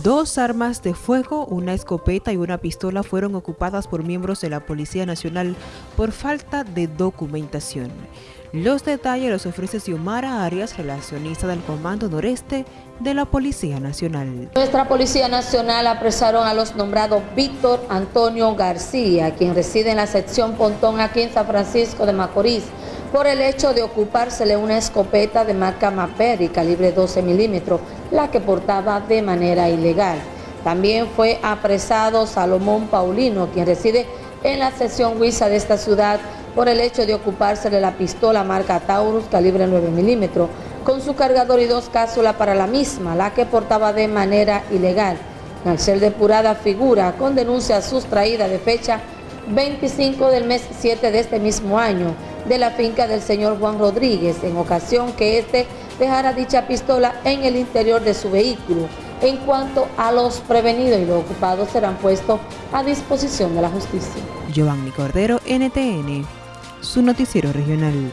Dos armas de fuego, una escopeta y una pistola fueron ocupadas por miembros de la Policía Nacional por falta de documentación. Los detalles los ofrece Xiomara Arias, relacionista del Comando Noreste de la Policía Nacional. Nuestra Policía Nacional apresaron a los nombrados Víctor Antonio García, quien reside en la sección Pontón aquí en San Francisco de Macorís, por el hecho de ocupársele una escopeta de marca Maperi calibre 12 milímetros, la que portaba de manera ilegal. También fue apresado Salomón Paulino, quien reside en la sección Huiza de esta ciudad, por el hecho de ocupársele la pistola marca Taurus calibre 9 milímetros, con su cargador y dos cápsulas para la misma, la que portaba de manera ilegal. Al ser depurada figura con denuncia sustraída de fecha 25 del mes 7 de este mismo año, de la finca del señor Juan Rodríguez, en ocasión que éste dejara dicha pistola en el interior de su vehículo. En cuanto a los prevenidos y los ocupados serán puestos a disposición de la justicia. Cordero, NTN, su noticiero regional.